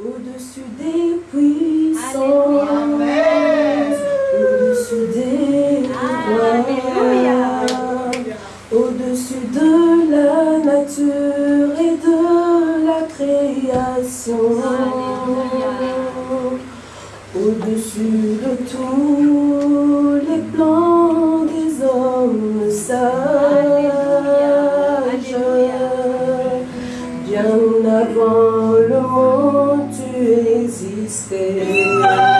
au-dessus des puissances, au-dessus des rois, au-dessus de la nature et de la création, au-dessus de tous stay.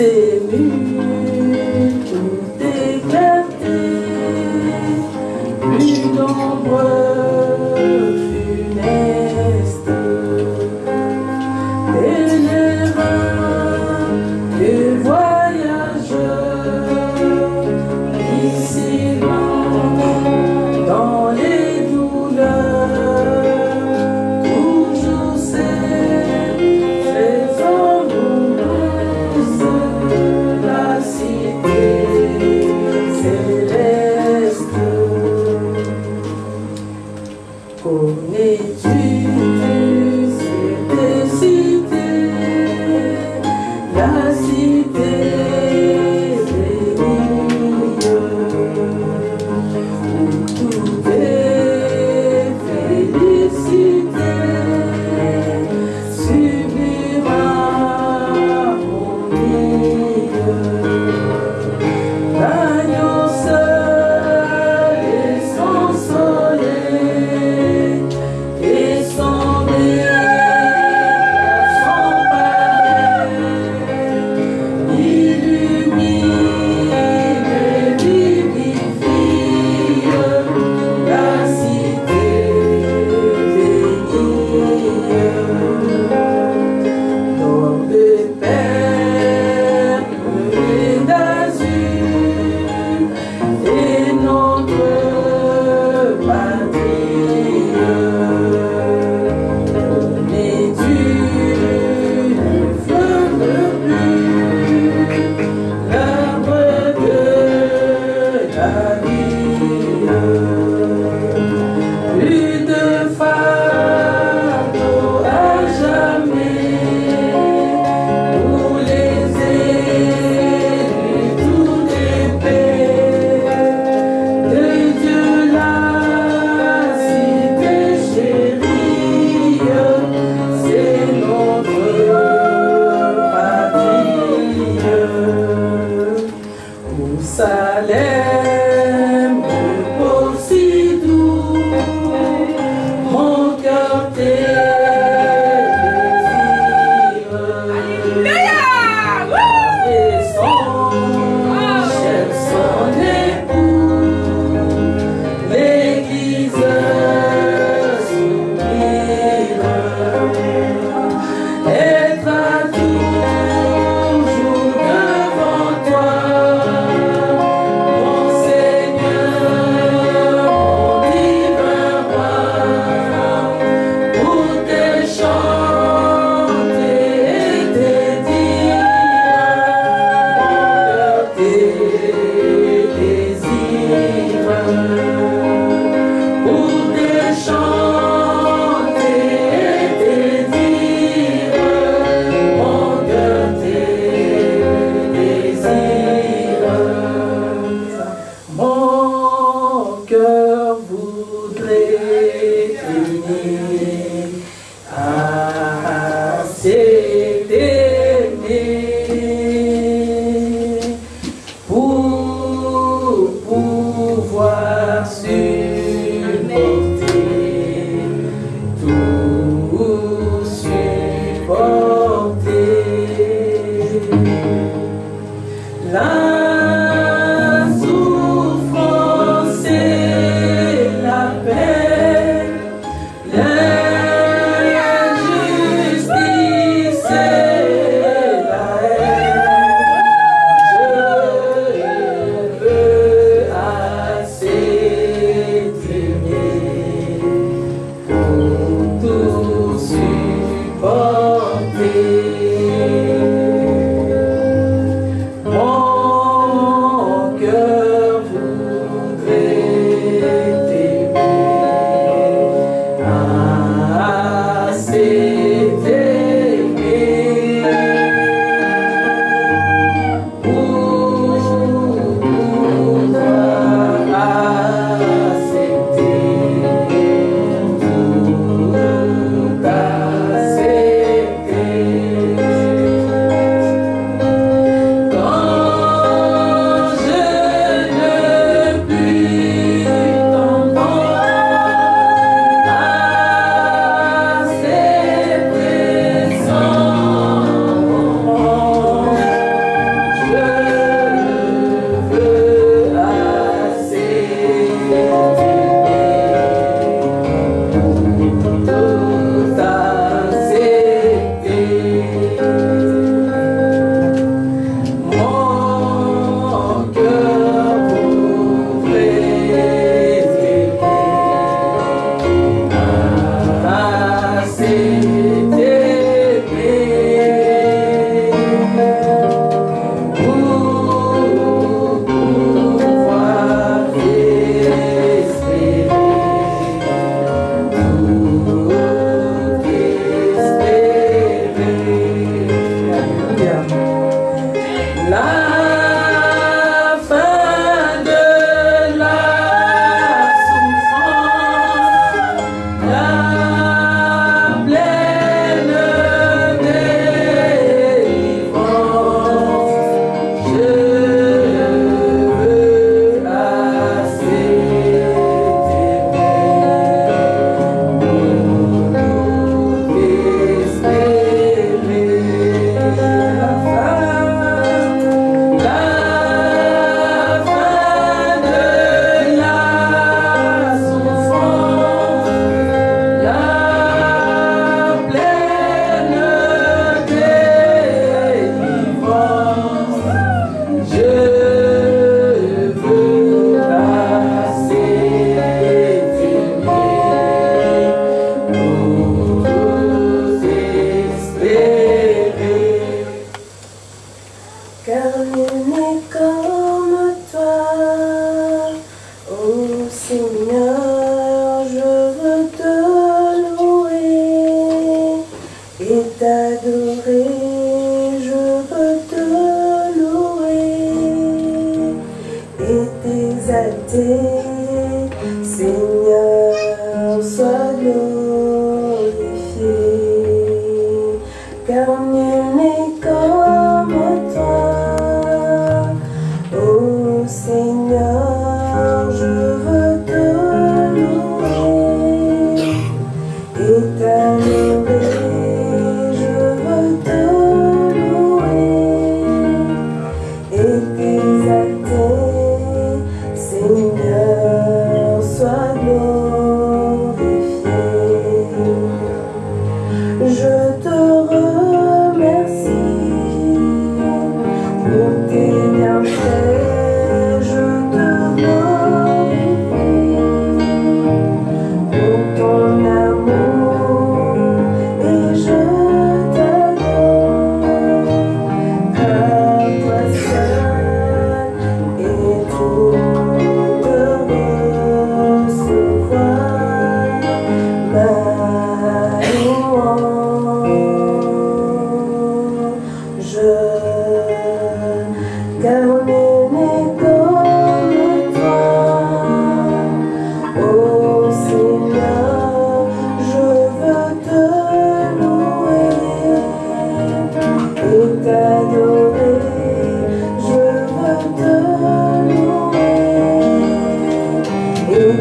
Est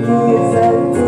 你再。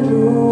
luz.